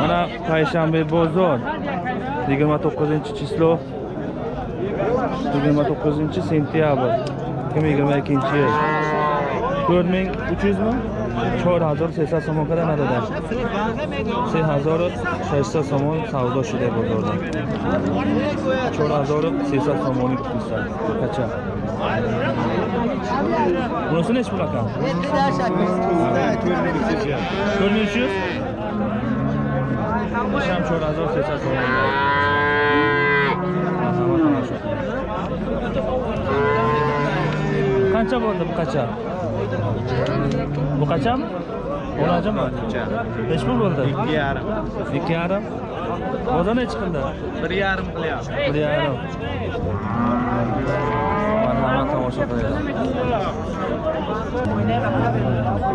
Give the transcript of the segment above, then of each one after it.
mana payshanba bozor yigirma to'qqizinchi число yigirma to'qqizinchi sentyabr ikki ming yigirma ikkinchi yil to'rt ming uch yuzmi чор ҳазору сесад сомон када надода се ҳазору шашсад сомон савдо шуда бозорда чор ҳазору сесад сомони пулса кача муносиб нечи пул акам 4 миллион 300 gram 4600 qancha bo'ldi bu qacha bu qachami o'n ajimi nechi pul bo'ldi ikki yarim ikki yarim ozi nechi qildi bir yarim qilyapti bir yarim marhamat tomosha qiling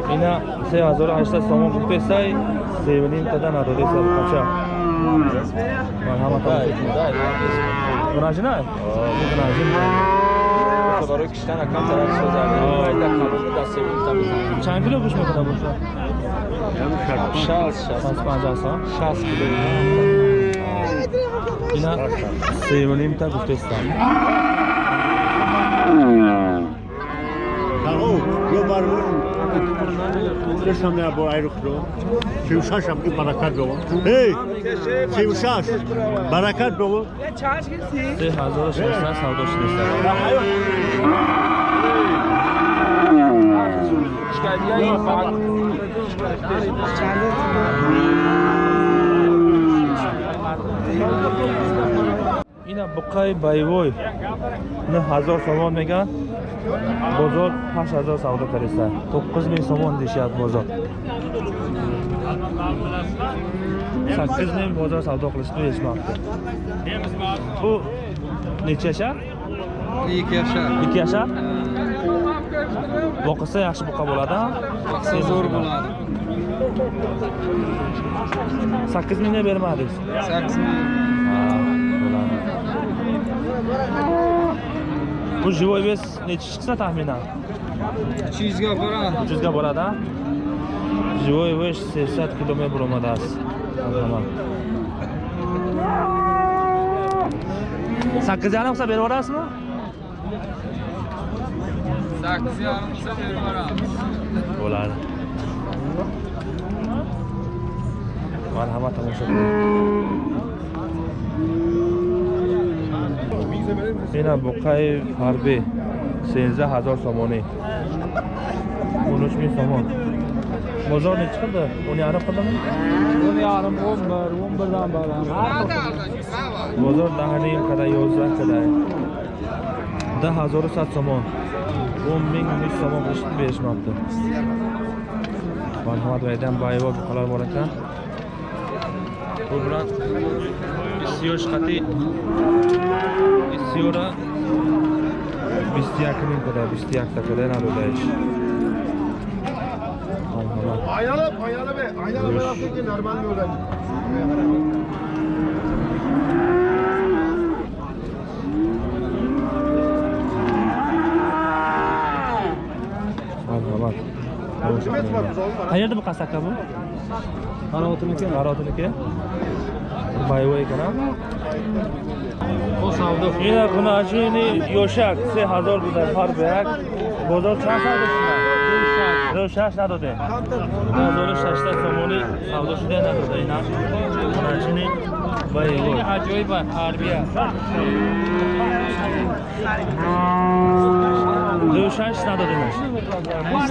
mina siz hozir ashta somon qilib bersak Zeybelin na dodaj sad kača. Marhama tamo tekme. Donaži naj? Donaži naj. برای کشتن کم طرف سازنده باید در کمال دسته بود چند کیلو گوش میکنه باشه؟ 60 60 50 سال 60 کیلو اینا سه و نیم تا گفته استم barmon. Deixa minha boa aeroporto. Seu Sasha e Barakat do. Hey! Seu Sasha. Barakat do. 3600 savdo shidasiz. ина буқаи байвой 9000 сомон меган бозор 8000 савдо кариста 9000 сомон дешад бозор 8000 бозор савдо қилishni eshitmabdi bu necha yashar 2 yashar. 2 yashar boqilsa yaxshi buqa bo'ladi Zo'r bo'ladi. 8 mingga bermadingiz 8 ming. Bu живой вес nechi chiqsa taxminan? 300 ga boradi. 300 ga boradi-a? Живой вес 60 км бромадас. Аман. 8.5 qilsa berib yorasizmi? 8.5 qilsa berib yoramiz. Bo'ladi. Marhamat, tomosha qiling. qiling ина буқаи ҳарбӣ сенздаҳ ҳазор сомонӣ он уч мing сомон бозор нечи қилди он ярим қилдими o'n yarim o'n bir o'n birdan baland бозор даҳним када ёздаҳ кадай даҳ ҳазору сад сомон он мing ниш сомон қилishni berishmabdi марҳамат вайдан баево буқалар бор экан бу биран бисёр Σιωσκάτι, Σιωρα, Bistiak'ın kadar, Bistiak'ta kadar alıyorlar. Aynalı, aynalı be, aynalı be, Afrika'nın Erman diyorlar. Hayırdır bu kasakla bu? Karaotun'unki? Karaotun'unki? Bu savdo ина гуначини ёшак се ҳазор буда ҳар ба як бозор чанд савдо шуда ду шаш. Надоде. Ҳазору шашта сомони савдо шуда надоде ина гуначини байво ajoyib harbiya ду шаш надодемаш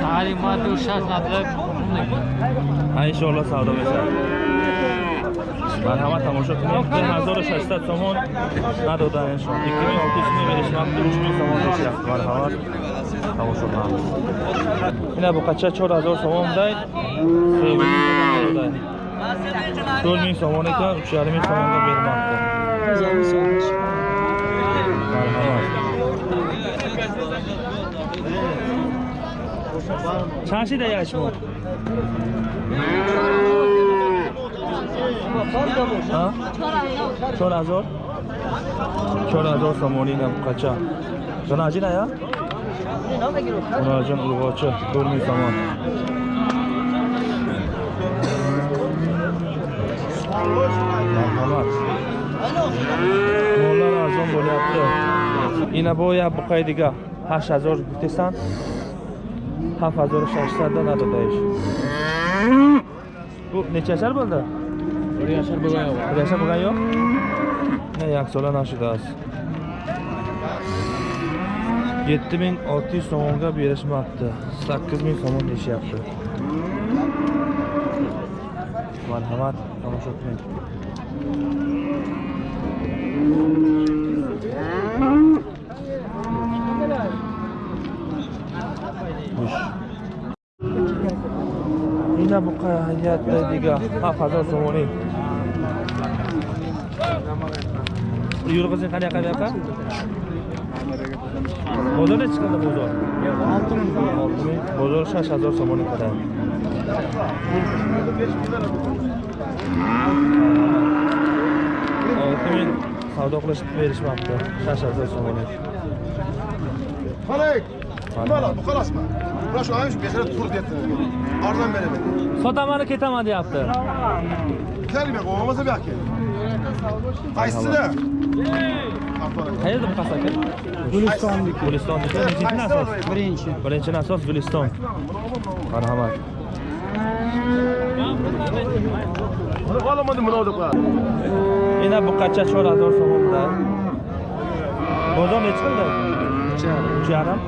sari ma du shas nadlab ҳа иншоалло савдо мешавад марҳамат тамошо кунед ду ҳазору шашта сомон надодаашон икки мин олти юз меберишмабди уч мин сомон мешафт марҳамат тамошо кунам ина чор ҳазор сомон дай чор мин сомон екан уч ярим мин сомонга бермабди марҳамат. Чанд шида яшмо چهار هزار سامونین هم قچه غناجی نه یا؟ غناجان ارغاچه دور سامان marhamat mollar arzon bo'lyapti ina boya buqaydiga hash hazor desan haf hazor shashlardan adadayish bu necha yashar bo'ldi Priyaşar Bugayo. Priyaşar Bugayo? Ne yak sola nashudas. 7600 so'mga berishmoqda. 8000 so'm deyapti. Marhamat, tomosha qiling. Xush. Ina bu hayatda diga 7000 so'mning yurg'izing qanaqa qanaqa bozor nechi chiqadi bozor olti ming bozor shash hazor so'moni qadar olti ming savdo qilishib berishmabdi shash hazor so'moni Burası şu an bir sene tur diye Ardından beri beni. Sodamanı ketemadi yaptı. Güzel bir olmasa bir hakem. Kayısı da. Hayırdır kasakı? Gulistondaki. Gulistondaki. Birinci nasos. Birinci. Birinci nasos Guliston. Merhamet. Olamadım bunu olduklar. Yine bu kaça çoğla zor soğumda. Bozor ne çıkıldı? Üç yarım. Üç yarım.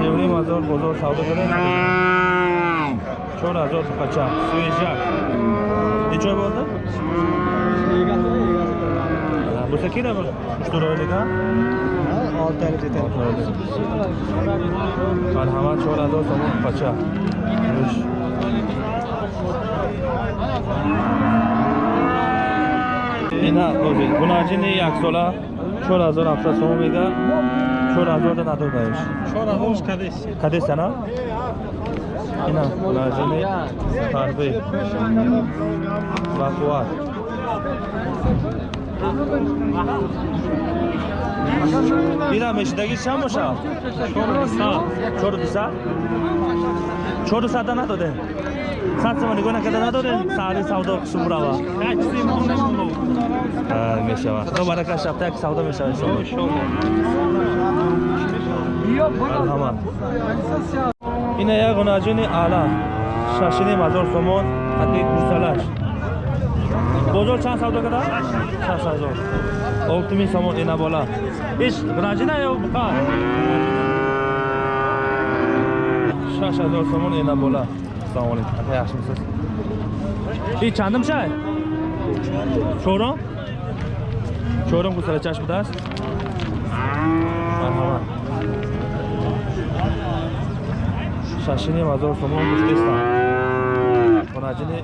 севрим ҳазор бозор савдо кардем чор ҳазор тупача суежак дичой болда буса ки намр уштурой дига олтари детари марҳамат чор ҳазор сомон тупача ина гунаҷини яксола. 4700 сом мега 4000 надо даеш 4000 кадес. Кадес ана ина лазими тарби вақуат ина мешидаги чанд бошад? 4200 4200 4200 надодем disa dan adode. Satsama nigona kada nadore sari savdo qilib burava. Ha, meshava. To baraka shaftak savdo meshava inshaalloh. Marhamat. Ina ya gunajini ala. Shashini mazor somon qat'iy kursalash. Bozor chand savdo kada? 6000. 6000 somon ina bola. Ish gunajina yo buqa. 6000 somon ina bola. Assalomu alaykum. Aka yaxshimisiz? И чандим ша? Чором? Чором гузара чашм дас? Марҳамат. Шашини мазор сомон гуфтестам. Хонаҷини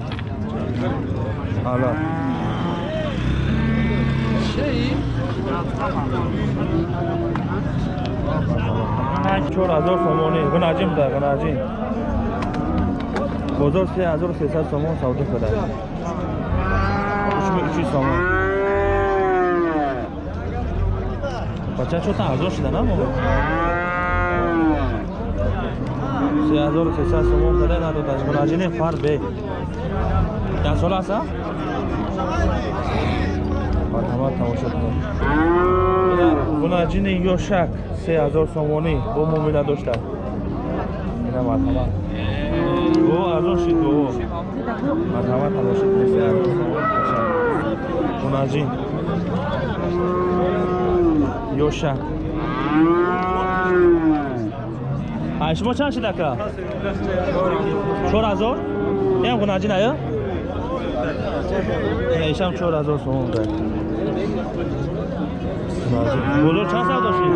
Алло. Шей? Чор ҳазор сомони. Гунажим да, гунажим. бозор 3300 сомон савдо кардааст 3300 сомон. Бача чота арзон шуда на моҳ 3300 сомон дада надодааст мураҷини фарбе чанд сола аст марҳамат тамошо кунед мунаҷини ёшак 3000 сомонӣ бо муомила доштад. Ина марҳамат о арзон шид бо марҳамат алошид месе мунаҷин ёша а шумо чанд шид ака чор ҳазор? Ям хунаҷин ая? Ишам чор ҳазор сомон дай бозор чанд савдо шид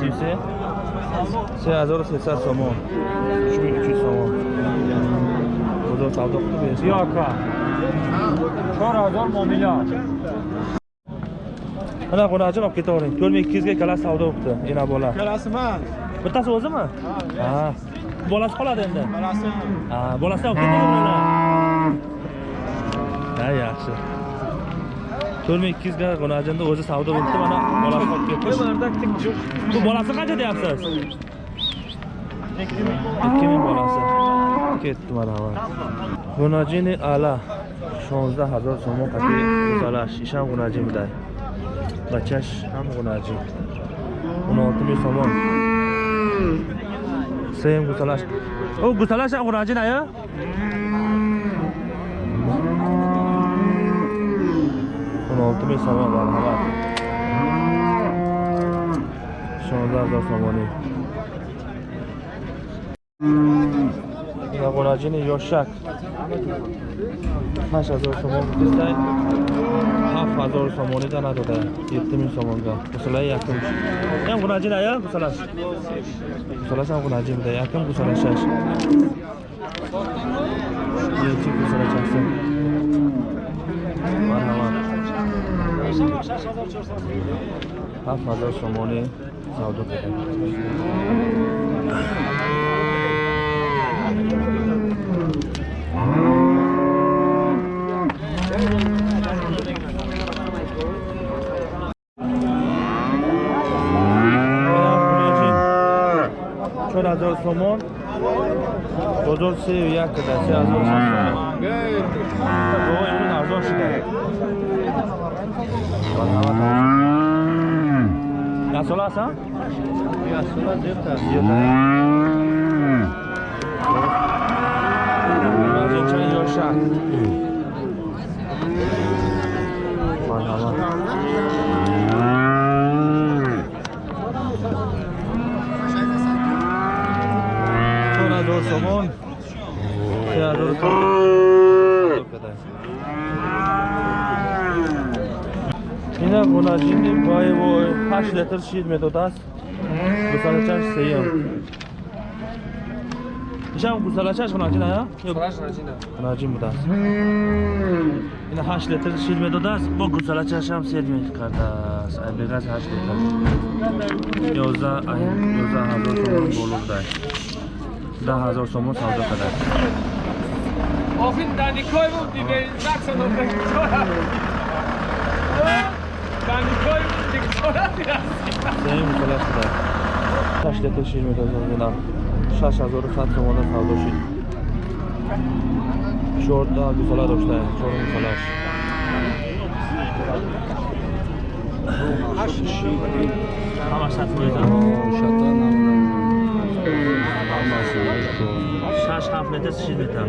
сиюсе 3300 so'm. 3300 so'm. кудо savdo qilib берсам Yo, aka. 4000 муомила mana xunajon olib ketavering 4200 ga ikki savdo qildi, ena bola ikkalasimi bittasi o'zimi ha bolasi qoladi endi bolasi ha bolasini olib ketavering ha yaxshi to'rt ming ikki yuzga qunajimda o'zi savdo bo'libdi mana bolasi olib ketdi bu bolasi qancha deyapsiz? Ikki ming bolasi. Ketdi marhamat bunajini ala шонздаҳ ҳазор сомон қати гузалаш ишам гунаҷӣ будай бачаш ҳам он олтуми сомон сеюм гузалаш о гузалаш ҳам 16 میسازم مرحمت 16 هزار تومانی نقونجین یوشک 8 هزار تومان بودستای 7 هزار تومانی ده نداده 7 میل تومان ده بساله یکم یم قونجین ایا بسالش بسالش هم قونجین بوده یکم بساله 6 یکی بساله 6 ҳафт ҳазор сомони савдо кардем чор ҳазор сомон. Бозор сею як карда се ҳазор сомон. Арзон шидаи La sola ça La sola dieta. Sonra doğru somon. Ya doğru somon. Ina Volazhini Boevo 8 litr shid metodas. Gusalachash seyam. Isham gusalachash xonachina ya? Yok, Yo'q. Xonachina. Xonachim mutas. Ina 8 litr shid metodas. Bu gusalachash ham servis qardas. Aybegas 8 litr. Yoza ay yoza hazır somon bo'lurda. Da hazır somon savdo qadar. Ofin da Nikoy bu dibe 600 rubl. Danikoi بود دیگه сеюм гусалаш будааст ҳашт литр шид медодааст ина шаш ҳазору сад сомона савдо шид чорта гусала доштаем чор гусалаш ҳамаш сад шаш ҳафт метр шид метр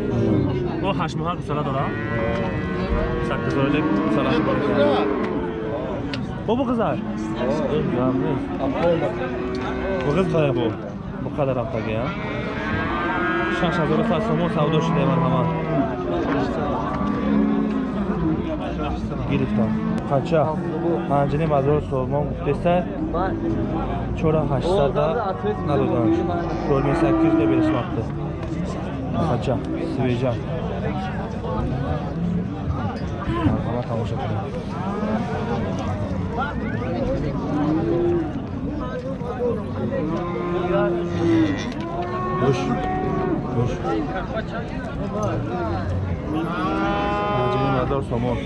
о ҳаштмоҳа гусала дорам саккизойлик гусалаш Bu bu kızar. Yanlış. Bu kız kaya bu. Bu kadar haftaki ya. Şan şazarı saat somon savda hoş değil ama. Giriftan. Kaça? Hancini mazor sormam muhtese. Çora haçlarda nalıdan. Rolme 800 ile birleşmekte. Kaça? Sivecan. Ama tamam şakırım. Boş. Boş. Acele madar somon.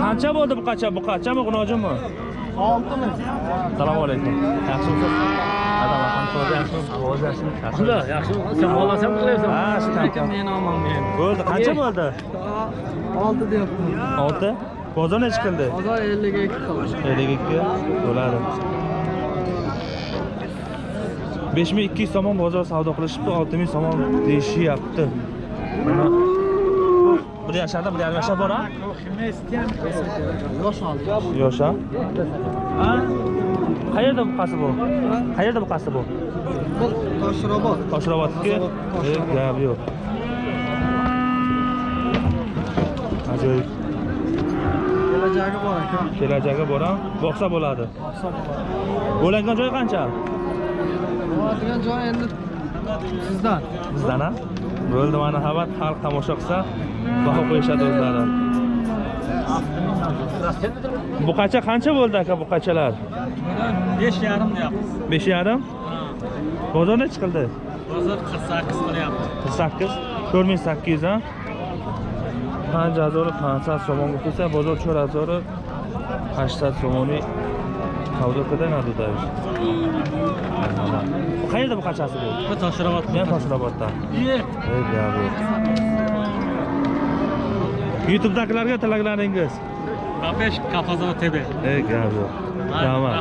Qancha bo'ldi bu qacha? Bu qachami G'unojinmi? 6 ming. Assalomu alaykum. Yaxshimisiz? Yaxshimi? Sen xohlasam qilyapsan Ha, shu men olmayman Bo'ldi. Qancha bo'ldi? olti deyapman 6. Qildi? bozor ellik ikki qildi 52 bo'ladi. 5200 somon bozor savdo qilishibdi, 6000 somon deyishyapti. Bir yasharda, bir yarim yashar bor-a? yosh oldi Yosh a? Qayerda buqasi bu? Qayerda buqasi bu? toshirobod Toshirobodniki? Eh, gap yo'q. Ajoyib. Kelajagi bor aka Kelajagi bor-a? Boqsa bo'ladi. Bo'langan joy qancha? boradigan joy endi sizdan Bizdan a? Bo'ldi mana xabar xalq tomosha qilsa baho qo'yishadi o'zlari. Buqacha qancha bo'ldi aka buqachalar? besh yarim deyapmiz 5 yarim? Bozor necha qildi? bozor qirq sakkiz qilyapti 48 4800 ha? 5500 сомон гуфтаса бозор 4800 сомони savdo qildim Abdudayev. Qayerda bu qachasi bu? Toshirobod. Men Toshiroboddan. Ey bu. YouTube'dagilarga tilaklaringiz. Kapesh Kafazova TV. Ey gazo. Tamam.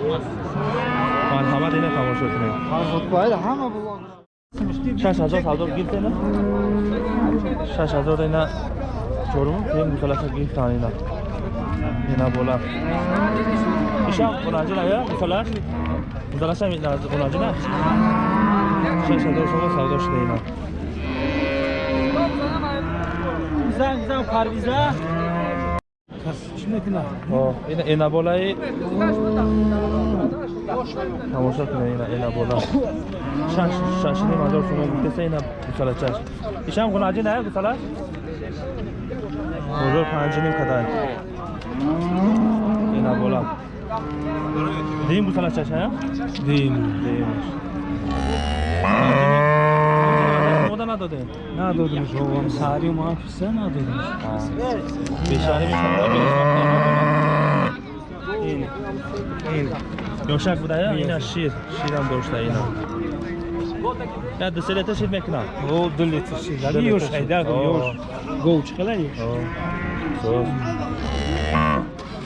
Marhamat yana tomosha qiling. Xotbayda hamma blog. 6000 savdo giltini. 6000 yana ቾሮም ይሄን ሰላሳ ጊዜ ታኒና ይሄና ቦላ ኢሻ ቆናጅና ያ ሰላስ ሰላሳ ሚና ቆናጅና ሰሰዶሽ ነው ሳውዶሽ ነውና زنگ زنگ پرویزه این این بالای تماشا کنه این این بالا شش شش نیم هزار تومان گفته اینا مثلا چش ایشم خونه عجی نه مثلا ya musalas Bozor panjining qadar. Ina bo'lam. Deyim bu sala chacha, ha? Deyim, deyim. Moda nada deyim. Nadodim jog'im sari mafisa nadodim. Ha. Beshari mishanda In. In. Yoshak budaya, ina shir, shiram doshta ina. Ya deselete shir mekna. O dileti şeyler. Dileti Yoş şey. hayda Oo. yoş. Gol çıkala yoş. So'z.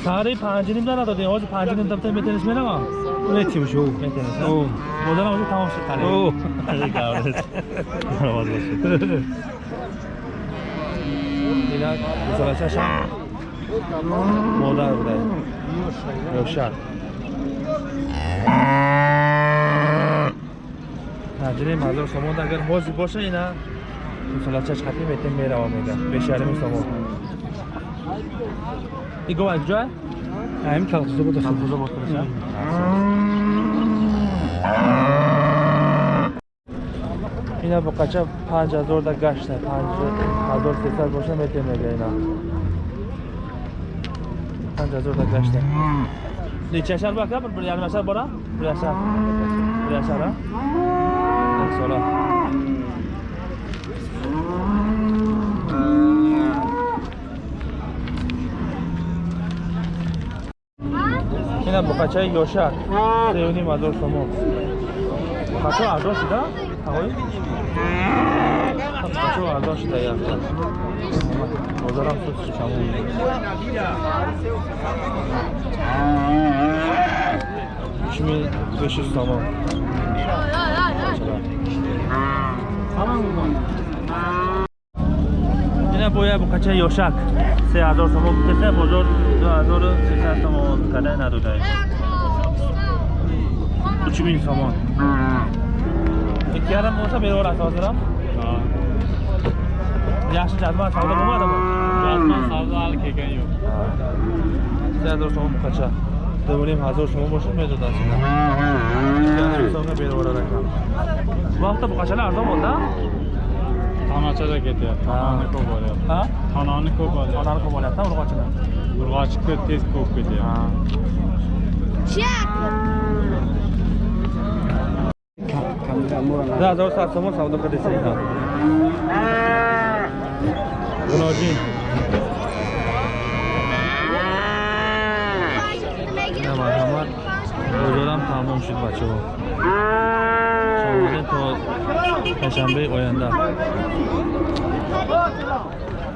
Sari panjinimdan nada deyim. Hozir panjinim dabta metenish menama. Üretim şu. Metenish. O. Modan hozir tomosha qaling. Oo. Ina musalachasham. Moda buday. Yoshak. Tajriba mazur somonda agar hozir bo'lsa ina musalachash xatim etim meravam ega. 5.5 somon. Igo joy? Hem kalkızı bu da. Kalkuzda bo'lsa. Ina bu qacha 5000 da gashta, 5000 sesar bo'lsa metemaga ina. 5000 da gashta. Necha yashar bor aka? Bir bir yarim yashar bor-a? Bir yashar. Bir yashar a? Sola. Ina bu qacha yoshar. Sevni mador somo. Qacha ado shida? Avoy. Qacha ado shida ya. Bozoram sut chamun. Üç ming besh Tamam mı? Yine bu kaça yoşak. Se azor somo kutese bozor do azor sesar somo kale nado dai. 3000 somon. İki adam olsa beri orası hazıram. Yaxshi jadval savdo bo'lmadimi? Jadval savdo hali kelgan bu kaça? Hazor so'm bo'lsa mezodasida ikki yarim so'mga beraverar ekan bu hafta bu qachalar arzon bo'ldi Tanachada ketyapti. Tanani ko'p bo'lyapti. ha Tanani ko'p bo'lyapti. onani ko'p olyapti urg'ochini Urg'ochni tez ko'p ketyapti. Да, hazor sat so'm savdo qil desa tamom shud бачаҳо шомадем то пешанбаи оянда